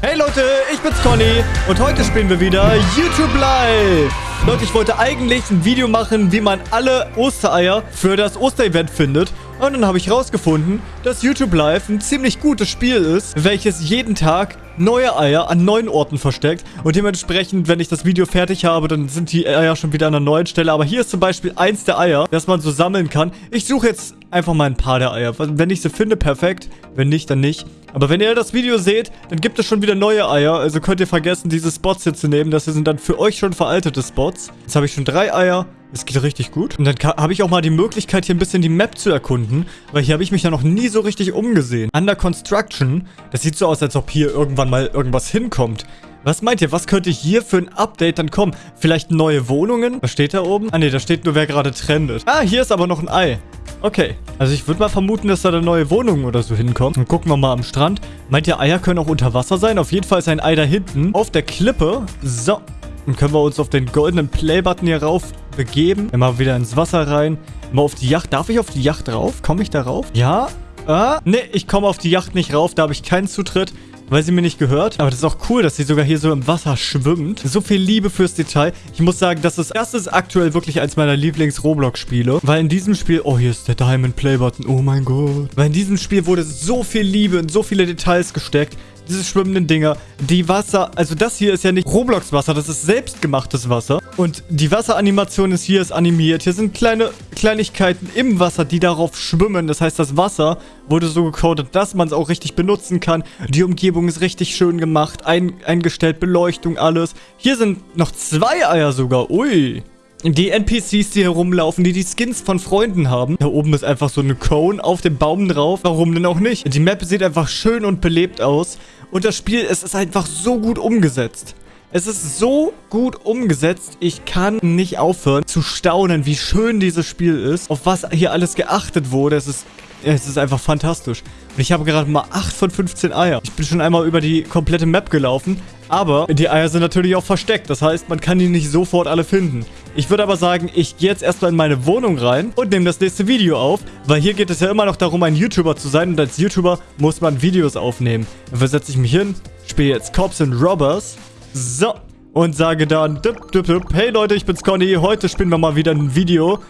Hey Leute, ich bin's Conny und heute spielen wir wieder YouTube Live. Leute, ich wollte eigentlich ein Video machen, wie man alle Ostereier für das Osterevent findet. Und dann habe ich rausgefunden, dass YouTube Live ein ziemlich gutes Spiel ist, welches jeden Tag neue Eier an neuen Orten versteckt. Und dementsprechend, wenn ich das Video fertig habe, dann sind die Eier schon wieder an einer neuen Stelle. Aber hier ist zum Beispiel eins der Eier, das man so sammeln kann. Ich suche jetzt einfach mal ein paar der Eier. Wenn ich sie finde, perfekt. Wenn nicht, dann nicht. Aber wenn ihr das Video seht, dann gibt es schon wieder neue Eier. Also könnt ihr vergessen, diese Spots hier zu nehmen. Das hier sind dann für euch schon veraltete Spots. Jetzt habe ich schon drei Eier. Es geht richtig gut. Und dann habe ich auch mal die Möglichkeit, hier ein bisschen die Map zu erkunden. Weil hier habe ich mich ja noch nie so richtig umgesehen. Under Construction. Das sieht so aus, als ob hier irgendwann mal irgendwas hinkommt. Was meint ihr? Was könnte hier für ein Update dann kommen? Vielleicht neue Wohnungen? Was steht da oben? Ah ne, da steht nur, wer gerade trendet. Ah, hier ist aber noch ein Ei. Okay. Also ich würde mal vermuten, dass da eine neue Wohnung oder so hinkommt. Dann gucken wir mal am Strand. Meint ihr, Eier können auch unter Wasser sein? Auf jeden Fall ist ein Ei da hinten. Auf der Klippe. So. Dann können wir uns auf den goldenen Playbutton hier rauf begeben. Immer wieder ins Wasser rein. Mal auf die Yacht. Darf ich auf die Yacht rauf? Komme ich da rauf? Ja. Ah. Ne, ich komme auf die Yacht nicht rauf. Da habe ich keinen Zutritt weil sie mir nicht gehört. Aber das ist auch cool, dass sie sogar hier so im Wasser schwimmt. So viel Liebe fürs Detail. Ich muss sagen, das ist, das ist aktuell wirklich eins meiner Lieblings-Roblox-Spiele. Weil in diesem Spiel... Oh, hier ist der Diamond Play-Button. Oh mein Gott. Weil in diesem Spiel wurde so viel Liebe und so viele Details gesteckt diese schwimmenden Dinger, die Wasser, also das hier ist ja nicht Roblox-Wasser, das ist selbstgemachtes Wasser. Und die Wasseranimation ist hier ist animiert. Hier sind kleine Kleinigkeiten im Wasser, die darauf schwimmen. Das heißt, das Wasser wurde so gecodet, dass man es auch richtig benutzen kann. Die Umgebung ist richtig schön gemacht, ein, eingestellt, Beleuchtung, alles. Hier sind noch zwei Eier sogar. Ui. Die NPCs, die herumlaufen, die die Skins von Freunden haben. Da oben ist einfach so eine Cone auf dem Baum drauf. Warum denn auch nicht? Die Map sieht einfach schön und belebt aus. Und das Spiel, es ist einfach so gut umgesetzt. Es ist so gut umgesetzt, ich kann nicht aufhören zu staunen, wie schön dieses Spiel ist, auf was hier alles geachtet wurde. Es ist, es ist einfach fantastisch. Ich habe gerade mal 8 von 15 Eier. Ich bin schon einmal über die komplette Map gelaufen, aber die Eier sind natürlich auch versteckt. Das heißt, man kann die nicht sofort alle finden. Ich würde aber sagen, ich gehe jetzt erstmal in meine Wohnung rein und nehme das nächste Video auf, weil hier geht es ja immer noch darum, ein YouTuber zu sein und als YouTuber muss man Videos aufnehmen. Dafür setze ich mich hin, spiele jetzt Cops and Robbers. So. Und sage dann, dip, dip, dip, hey Leute, ich bin's Conny, heute spielen wir mal wieder ein Video.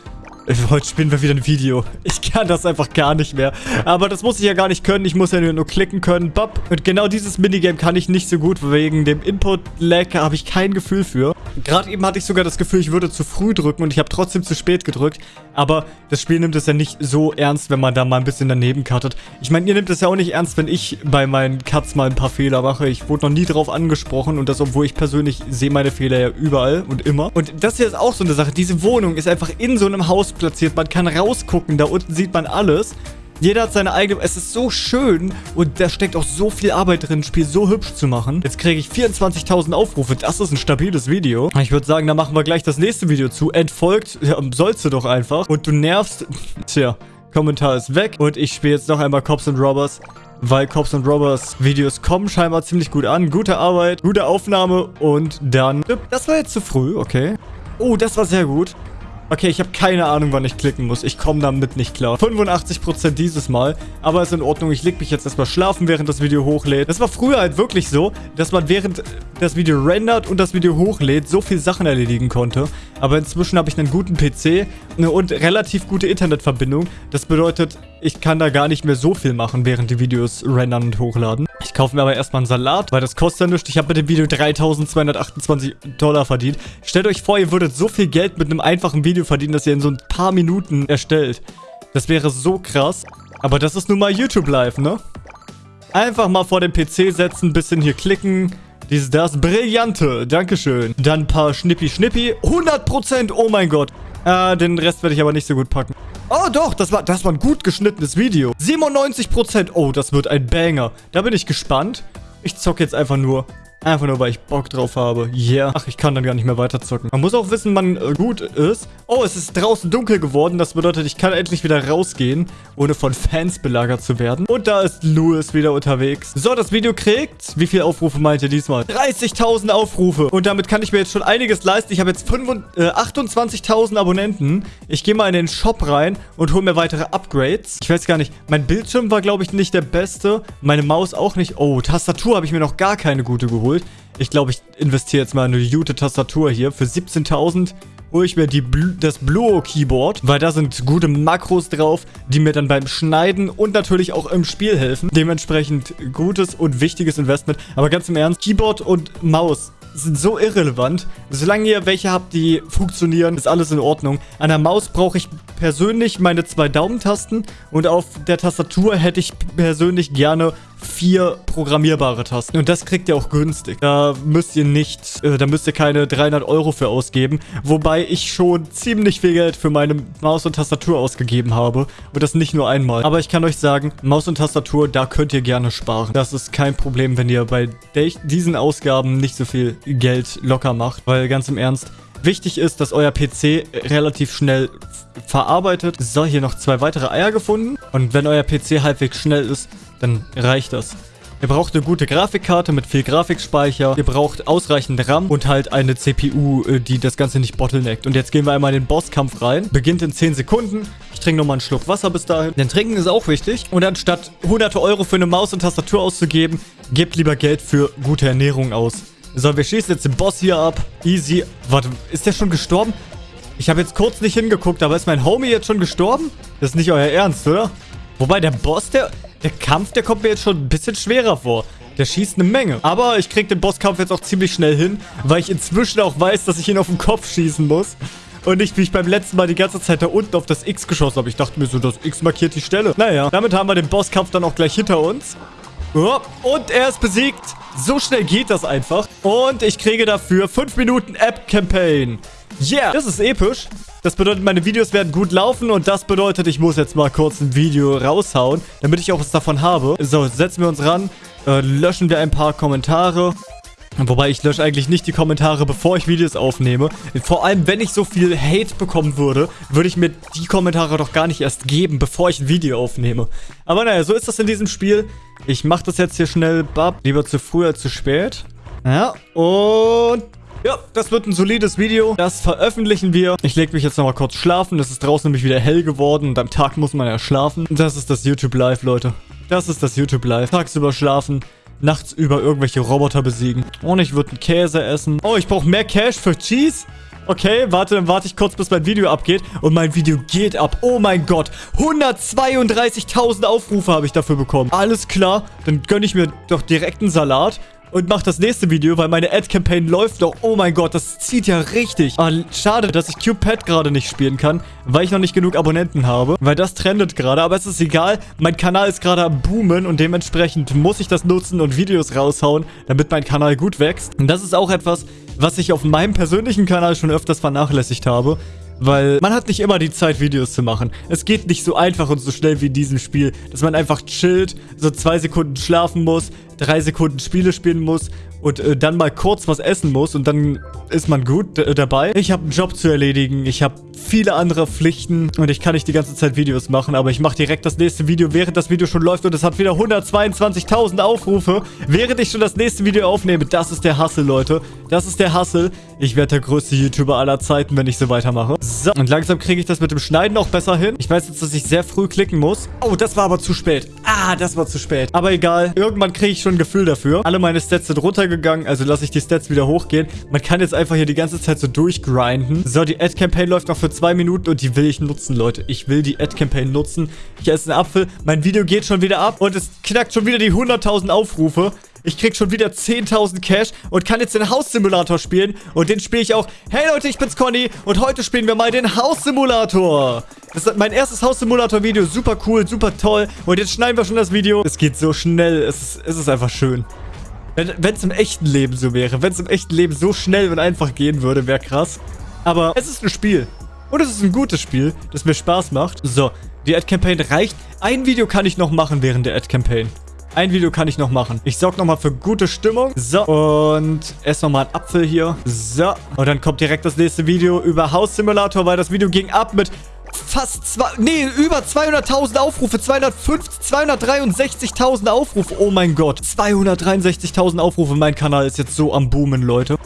Heute spielen wir wieder ein Video. Ich kann das einfach gar nicht mehr. Aber das muss ich ja gar nicht können. Ich muss ja nur klicken können. Bop. Und genau dieses Minigame kann ich nicht so gut. Wegen dem Input-Lag habe ich kein Gefühl für. Gerade eben hatte ich sogar das Gefühl, ich würde zu früh drücken. Und ich habe trotzdem zu spät gedrückt. Aber das Spiel nimmt es ja nicht so ernst, wenn man da mal ein bisschen daneben cuttet. Ich meine, ihr nehmt es ja auch nicht ernst, wenn ich bei meinen Cuts mal ein paar Fehler mache. Ich wurde noch nie drauf angesprochen. Und das, obwohl ich persönlich sehe meine Fehler ja überall und immer. Und das hier ist auch so eine Sache. Diese Wohnung ist einfach in so einem Haus platziert. Man kann rausgucken, da unten sieht man alles. Jeder hat seine eigene... Es ist so schön und da steckt auch so viel Arbeit drin, das Spiel so hübsch zu machen. Jetzt kriege ich 24.000 Aufrufe. Das ist ein stabiles Video. Ich würde sagen, da machen wir gleich das nächste Video zu. Entfolgt ja, sollst du doch einfach. Und du nervst... Tja, Kommentar ist weg. Und ich spiele jetzt noch einmal Cops and Robbers weil Cops and Robbers Videos kommen scheinbar ziemlich gut an. Gute Arbeit, gute Aufnahme und dann... Das war jetzt zu früh, okay. Oh, das war sehr gut. Okay, ich habe keine Ahnung, wann ich klicken muss. Ich komme damit nicht klar. 85% dieses Mal. Aber ist in Ordnung. Ich leg mich jetzt erstmal schlafen, während das Video hochlädt. Das war früher halt wirklich so, dass man während das Video rendert und das Video hochlädt, so viel Sachen erledigen konnte. Aber inzwischen habe ich einen guten PC und relativ gute Internetverbindung. Das bedeutet, ich kann da gar nicht mehr so viel machen, während die Videos rendern und hochladen. Ich kaufe mir aber erstmal einen Salat, weil das kostet ja nichts. Ich habe mit dem Video 3228 Dollar verdient. Stellt euch vor, ihr würdet so viel Geld mit einem einfachen Video verdienen, das ihr in so ein paar Minuten erstellt. Das wäre so krass. Aber das ist nun mal YouTube Live, ne? Einfach mal vor den PC setzen, bisschen hier klicken. Dies, das. Brillante. Dankeschön. Dann ein paar Schnippi-Schnippi. 100%. Oh mein Gott. Äh, den Rest werde ich aber nicht so gut packen. Oh doch, das war, das war ein gut geschnittenes Video. 97%. Oh, das wird ein Banger. Da bin ich gespannt. Ich zocke jetzt einfach nur. Einfach nur, weil ich Bock drauf habe. Yeah. Ach, ich kann dann gar nicht mehr weiter zocken. Man muss auch wissen, man äh, gut ist. Oh, es ist draußen dunkel geworden. Das bedeutet, ich kann endlich wieder rausgehen, ohne von Fans belagert zu werden. Und da ist Louis wieder unterwegs. So, das Video kriegt... Wie viele Aufrufe meint ihr diesmal? 30.000 Aufrufe. Und damit kann ich mir jetzt schon einiges leisten. Ich habe jetzt äh, 28.000 Abonnenten. Ich gehe mal in den Shop rein und hole mir weitere Upgrades. Ich weiß gar nicht. Mein Bildschirm war, glaube ich, nicht der beste. Meine Maus auch nicht. Oh, Tastatur habe ich mir noch gar keine gute geholt geholt. Ich glaube, ich investiere jetzt mal in eine gute Tastatur hier. Für 17.000 hole ich mir die Bl das Bluo Keyboard, weil da sind gute Makros drauf, die mir dann beim Schneiden und natürlich auch im Spiel helfen. Dementsprechend gutes und wichtiges Investment. Aber ganz im Ernst, Keyboard und Maus sind so irrelevant. Solange ihr welche habt, die funktionieren, ist alles in Ordnung. An der Maus brauche ich persönlich meine zwei Daumentasten und auf der Tastatur hätte ich persönlich gerne vier programmierbare Tasten. Und das kriegt ihr auch günstig. Da müsst ihr nicht, äh, da müsst ihr keine 300 Euro für ausgeben. Wobei ich schon ziemlich viel Geld für meine Maus und Tastatur ausgegeben habe. Und das nicht nur einmal. Aber ich kann euch sagen, Maus und Tastatur, da könnt ihr gerne sparen. Das ist kein Problem, wenn ihr bei diesen Ausgaben nicht so viel Geld locker macht. Weil ganz im Ernst, Wichtig ist, dass euer PC relativ schnell verarbeitet. So, hier noch zwei weitere Eier gefunden. Und wenn euer PC halbwegs schnell ist, dann reicht das. Ihr braucht eine gute Grafikkarte mit viel Grafikspeicher. Ihr braucht ausreichend RAM und halt eine CPU, äh, die das Ganze nicht bottleneckt. Und jetzt gehen wir einmal in den Bosskampf rein. Beginnt in 10 Sekunden. Ich trinke nochmal einen Schluck Wasser bis dahin. Denn Trinken ist auch wichtig. Und anstatt hunderte Euro für eine Maus und Tastatur auszugeben, gebt lieber Geld für gute Ernährung aus. So, wir schießen jetzt den Boss hier ab. Easy. Warte, ist der schon gestorben? Ich habe jetzt kurz nicht hingeguckt, aber ist mein Homie jetzt schon gestorben? Das ist nicht euer Ernst, oder? Wobei, der Boss, der... Der Kampf, der kommt mir jetzt schon ein bisschen schwerer vor. Der schießt eine Menge. Aber ich kriege den Bosskampf jetzt auch ziemlich schnell hin, weil ich inzwischen auch weiß, dass ich ihn auf den Kopf schießen muss. Und nicht, wie ich beim letzten Mal die ganze Zeit da unten auf das X geschossen habe. Ich dachte mir so, das X markiert die Stelle. Naja, damit haben wir den Bosskampf dann auch gleich hinter uns. Und er ist besiegt. So schnell geht das einfach. Und ich kriege dafür 5 Minuten App-Campaign. Yeah, das ist episch. Das bedeutet, meine Videos werden gut laufen und das bedeutet, ich muss jetzt mal kurz ein Video raushauen, damit ich auch was davon habe. So, setzen wir uns ran, äh, löschen wir ein paar Kommentare. Wobei ich lösche eigentlich nicht die Kommentare, bevor ich Videos aufnehme. Vor allem, wenn ich so viel Hate bekommen würde, würde ich mir die Kommentare doch gar nicht erst geben, bevor ich ein Video aufnehme. Aber naja, so ist das in diesem Spiel. Ich mache das jetzt hier schnell, bab. Lieber zu früh als zu spät. Ja, und ja, das wird ein solides Video. Das veröffentlichen wir. Ich lege mich jetzt nochmal kurz schlafen. Es ist draußen nämlich wieder hell geworden und am Tag muss man ja schlafen. Das ist das YouTube Live, Leute. Das ist das YouTube Live. Tagsüber schlafen, nachts über irgendwelche Roboter besiegen. Und ich würde einen Käse essen. Oh, ich brauche mehr Cash für Cheese. Okay, warte, dann warte ich kurz, bis mein Video abgeht. Und mein Video geht ab. Oh mein Gott. 132.000 Aufrufe habe ich dafür bekommen. Alles klar. Dann gönne ich mir doch direkt einen Salat und mache das nächste Video, weil meine Ad-Campaign läuft doch. Oh mein Gott, das zieht ja richtig. Ah, schade, dass ich Cupid gerade nicht spielen kann, weil ich noch nicht genug Abonnenten habe. Weil das trendet gerade, aber es ist egal. Mein Kanal ist gerade am Boomen und dementsprechend muss ich das nutzen und Videos raushauen, damit mein Kanal gut wächst. Und das ist auch etwas, was ich auf meinem persönlichen Kanal schon öfters vernachlässigt habe. Weil man hat nicht immer die Zeit, Videos zu machen. Es geht nicht so einfach und so schnell wie in diesem Spiel, dass man einfach chillt, so zwei Sekunden schlafen muss, drei Sekunden Spiele spielen muss und äh, dann mal kurz was essen muss und dann ist man gut äh, dabei. Ich habe einen Job zu erledigen, ich habe viele andere Pflichten und ich kann nicht die ganze Zeit Videos machen, aber ich mache direkt das nächste Video, während das Video schon läuft und es hat wieder 122.000 Aufrufe, während ich schon das nächste Video aufnehme. Das ist der Hustle, Leute. Das ist der Hustle. Ich werde der größte YouTuber aller Zeiten, wenn ich so weitermache. So, und langsam kriege ich das mit dem Schneiden auch besser hin. Ich weiß jetzt, dass ich sehr früh klicken muss. Oh, das war aber zu spät. Ah, das war zu spät. Aber egal, irgendwann kriege ich schon ein Gefühl dafür. Alle meine Stats sind runtergegangen, also lasse ich die Stats wieder hochgehen. Man kann jetzt einfach hier die ganze Zeit so durchgrinden. So, die Ad-Campaign läuft noch für zwei Minuten und die will ich nutzen, Leute. Ich will die Ad-Campaign nutzen. Ich esse einen Apfel. Mein Video geht schon wieder ab und es knackt schon wieder die 100.000 Aufrufe. Ich krieg schon wieder 10.000 Cash und kann jetzt den Haussimulator spielen. Und den spiele ich auch. Hey Leute, ich bin's Conny und heute spielen wir mal den Haussimulator. Das ist mein erstes Haussimulator-Video. Super cool, super toll. Und jetzt schneiden wir schon das Video. Es geht so schnell. Es ist, es ist einfach schön. Wenn es im echten Leben so wäre, wenn es im echten Leben so schnell und einfach gehen würde, wäre krass. Aber es ist ein Spiel. Und es ist ein gutes Spiel, das mir Spaß macht. So, die Ad-Campaign reicht. Ein Video kann ich noch machen während der Ad-Campaign. Ein Video kann ich noch machen. Ich sorge nochmal für gute Stimmung. So, und esse nochmal einen Apfel hier. So, und dann kommt direkt das nächste Video über House Simulator, weil das Video ging ab mit fast zwei, nee, über 200.000 Aufrufe, 250, 263.000 Aufrufe. Oh mein Gott, 263.000 Aufrufe. Mein Kanal ist jetzt so am Boomen, Leute.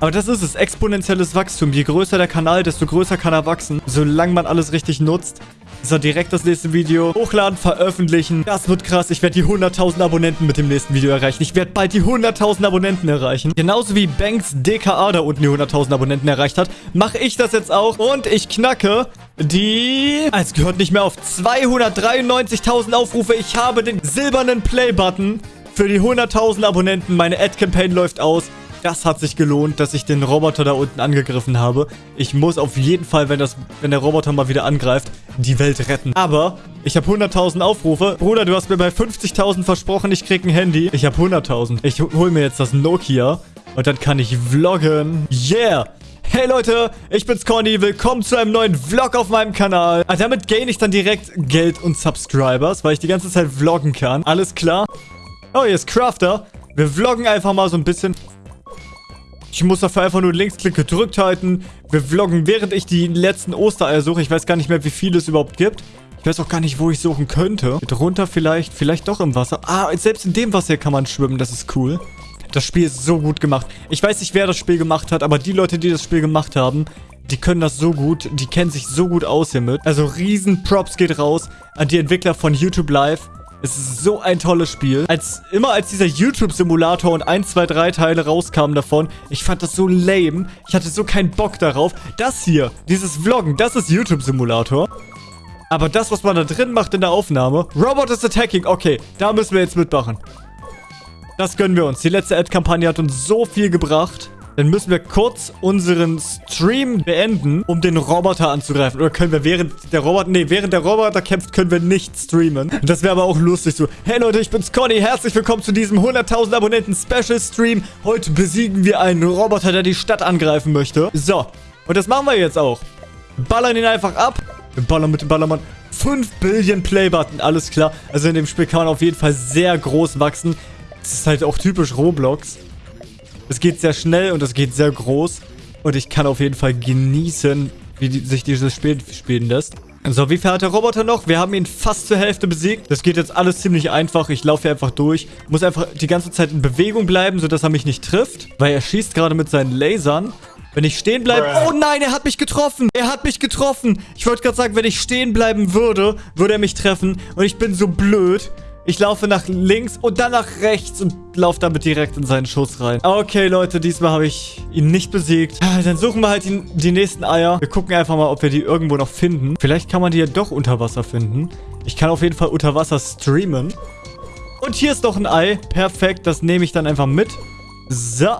Aber das ist es, exponentielles Wachstum. Je größer der Kanal, desto größer kann er wachsen, solange man alles richtig nutzt. So, direkt das nächste Video hochladen, veröffentlichen. Das wird krass. Ich werde die 100.000 Abonnenten mit dem nächsten Video erreichen. Ich werde bald die 100.000 Abonnenten erreichen. Genauso wie Banks DKA da unten die 100.000 Abonnenten erreicht hat, mache ich das jetzt auch. Und ich knacke die... Es gehört nicht mehr auf 293.000 Aufrufe. Ich habe den silbernen Play-Button für die 100.000 Abonnenten. Meine Ad-Campaign läuft aus. Das hat sich gelohnt, dass ich den Roboter da unten angegriffen habe. Ich muss auf jeden Fall, wenn, das, wenn der Roboter mal wieder angreift, die Welt retten. Aber ich habe 100.000 Aufrufe. Bruder, du hast mir bei 50.000 versprochen, ich krieg ein Handy. Ich habe 100.000. Ich hol mir jetzt das Nokia und dann kann ich vloggen. Yeah! Hey Leute, ich bin's Conny, willkommen zu einem neuen Vlog auf meinem Kanal. Ah, damit gain ich dann direkt Geld und Subscribers, weil ich die ganze Zeit vloggen kann. Alles klar? Oh, hier ist Crafter. Wir vloggen einfach mal so ein bisschen. Ich muss dafür einfach nur Linksklick gedrückt halten. Wir vloggen, während ich die letzten Ostereier suche. Ich weiß gar nicht mehr, wie viele es überhaupt gibt. Ich weiß auch gar nicht, wo ich suchen könnte. Drunter vielleicht, vielleicht doch im Wasser. Ah, selbst in dem Wasser kann man schwimmen. Das ist cool. Das Spiel ist so gut gemacht. Ich weiß nicht, wer das Spiel gemacht hat, aber die Leute, die das Spiel gemacht haben, die können das so gut. Die kennen sich so gut aus hiermit. Also riesen Props geht raus an die Entwickler von YouTube Live. Es ist so ein tolles Spiel. Als immer als dieser YouTube-Simulator und 1, 2, 3 Teile rauskamen davon, ich fand das so lame. Ich hatte so keinen Bock darauf. Das hier, dieses Vloggen, das ist YouTube-Simulator. Aber das, was man da drin macht in der Aufnahme, Robot is attacking, okay, da müssen wir jetzt mitmachen. Das gönnen wir uns. Die letzte Ad-Kampagne hat uns so viel gebracht. Dann müssen wir kurz unseren Stream beenden, um den Roboter anzugreifen. Oder können wir während der Roboter... Nee, während der Roboter kämpft, können wir nicht streamen. Das wäre aber auch lustig so. Hey Leute, ich bin's Conny. Herzlich willkommen zu diesem 100.000 Abonnenten Special Stream. Heute besiegen wir einen Roboter, der die Stadt angreifen möchte. So. Und das machen wir jetzt auch. Ballern ihn einfach ab. Wir ballern mit dem Ballermann. 5 Billion Playbutton, alles klar. Also in dem Spiel kann man auf jeden Fall sehr groß wachsen. Das ist halt auch typisch Roblox. Es geht sehr schnell und es geht sehr groß. Und ich kann auf jeden Fall genießen, wie die, sich dieses Spiel spielen lässt. So, wie viel hat der Roboter noch? Wir haben ihn fast zur Hälfte besiegt. Das geht jetzt alles ziemlich einfach. Ich laufe hier einfach durch. Muss einfach die ganze Zeit in Bewegung bleiben, sodass er mich nicht trifft. Weil er schießt gerade mit seinen Lasern. Wenn ich stehen bleibe... Oh nein, er hat mich getroffen. Er hat mich getroffen. Ich wollte gerade sagen, wenn ich stehen bleiben würde, würde er mich treffen. Und ich bin so blöd. Ich laufe nach links und dann nach rechts und laufe damit direkt in seinen Schuss rein. Okay, Leute, diesmal habe ich ihn nicht besiegt. Ah, dann suchen wir halt die, die nächsten Eier. Wir gucken einfach mal, ob wir die irgendwo noch finden. Vielleicht kann man die ja doch unter Wasser finden. Ich kann auf jeden Fall unter Wasser streamen. Und hier ist noch ein Ei. Perfekt, das nehme ich dann einfach mit. So.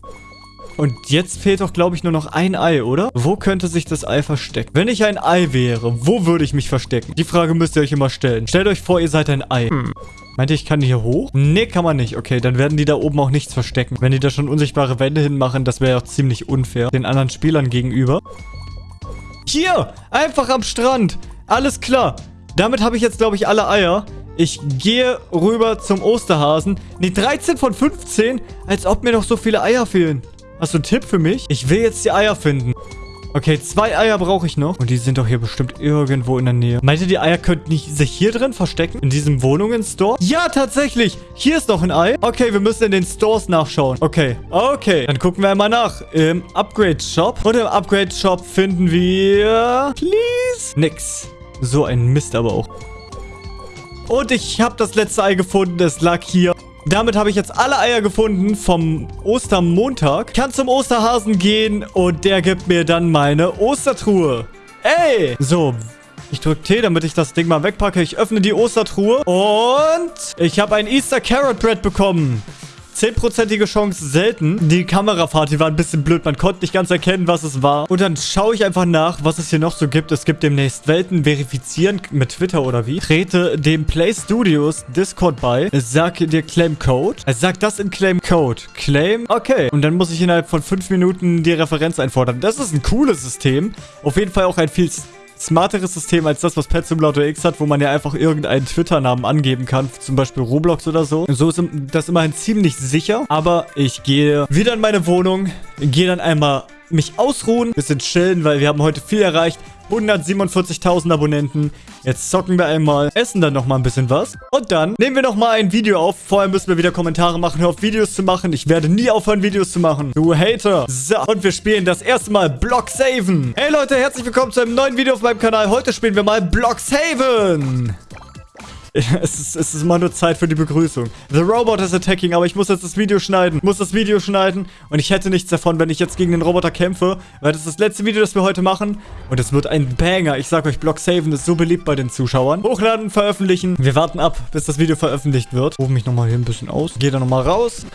Und jetzt fehlt doch, glaube ich, nur noch ein Ei, oder? Wo könnte sich das Ei verstecken? Wenn ich ein Ei wäre, wo würde ich mich verstecken? Die Frage müsst ihr euch immer stellen. Stellt euch vor, ihr seid ein Ei. Hm. Meint ihr, ich kann hier hoch? Nee, kann man nicht. Okay, dann werden die da oben auch nichts verstecken. Wenn die da schon unsichtbare Wände hinmachen, das wäre ja auch ziemlich unfair den anderen Spielern gegenüber. Hier! Einfach am Strand! Alles klar. Damit habe ich jetzt, glaube ich, alle Eier. Ich gehe rüber zum Osterhasen. Nee, 13 von 15? Als ob mir noch so viele Eier fehlen. Hast du einen Tipp für mich? Ich will jetzt die Eier finden. Okay, zwei Eier brauche ich noch. Und die sind doch hier bestimmt irgendwo in der Nähe. Meint ihr, die Eier könnten sich hier drin verstecken? In diesem Wohnungen-Store? Ja, tatsächlich. Hier ist noch ein Ei. Okay, wir müssen in den Stores nachschauen. Okay, okay. Dann gucken wir einmal nach. Im Upgrade-Shop. Und im Upgrade-Shop finden wir... Please? Nix. So ein Mist aber auch. Und ich habe das letzte Ei gefunden. Es lag hier. Damit habe ich jetzt alle Eier gefunden vom Ostermontag. Kann zum Osterhasen gehen und der gibt mir dann meine Ostertruhe. Ey! So, ich drücke T, damit ich das Ding mal wegpacke. Ich öffne die Ostertruhe und ich habe ein Easter Carrot Bread bekommen. 10%ige Chance selten. Die Kamerafahrt, die war ein bisschen blöd. Man konnte nicht ganz erkennen, was es war. Und dann schaue ich einfach nach, was es hier noch so gibt. Es gibt demnächst Welten verifizieren mit Twitter oder wie. Trete dem Play Studios Discord bei. Sag dir Claim Code. Sag das in Claim Code. Claim. Okay. Und dann muss ich innerhalb von 5 Minuten die Referenz einfordern. Das ist ein cooles System. Auf jeden Fall auch ein viel smarteres System als das, was Pet Simulator X hat, wo man ja einfach irgendeinen Twitter-Namen angeben kann, zum Beispiel Roblox oder so. So ist das immerhin ziemlich sicher, aber ich gehe wieder in meine Wohnung, gehe dann einmal mich ausruhen, bisschen chillen, weil wir haben heute viel erreicht. 147.000 Abonnenten. Jetzt zocken wir einmal, essen dann nochmal ein bisschen was. Und dann nehmen wir nochmal ein Video auf. Vorher müssen wir wieder Kommentare machen. Auf, Videos zu machen. Ich werde nie aufhören, Videos zu machen. Du Hater. So, und wir spielen das erste Mal Blocksaven. Hey Leute, herzlich willkommen zu einem neuen Video auf meinem Kanal. Heute spielen wir mal Blocksaven. Es ist, es ist immer nur Zeit für die Begrüßung. The Robot is attacking, aber ich muss jetzt das Video schneiden. Ich muss das Video schneiden. Und ich hätte nichts davon, wenn ich jetzt gegen den Roboter kämpfe. Weil das ist das letzte Video, das wir heute machen. Und es wird ein Banger. Ich sag euch, Block Saven ist so beliebt bei den Zuschauern. Hochladen, veröffentlichen. Wir warten ab, bis das Video veröffentlicht wird. Rufe mich nochmal hier ein bisschen aus. Gehe da nochmal raus.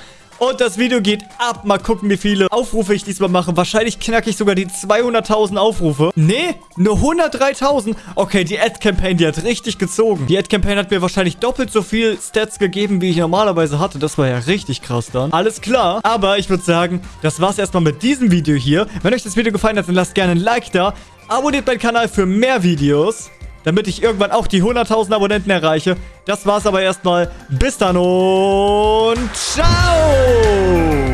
Und das Video geht ab. Mal gucken, wie viele Aufrufe ich diesmal mache. Wahrscheinlich knacke ich sogar die 200.000 Aufrufe. Nee, nur 103.000. Okay, die Ad-Campaign, die hat richtig gezogen. Die Ad-Campaign hat mir wahrscheinlich doppelt so viel Stats gegeben, wie ich normalerweise hatte. Das war ja richtig krass dann. Alles klar. Aber ich würde sagen, das war's erstmal mit diesem Video hier. Wenn euch das Video gefallen hat, dann lasst gerne ein Like da. Abonniert meinen Kanal für mehr Videos damit ich irgendwann auch die 100.000 Abonnenten erreiche. Das war's aber erstmal. Bis dann und ciao!